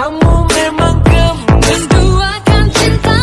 Kamu memang gemes. Duakan cintamu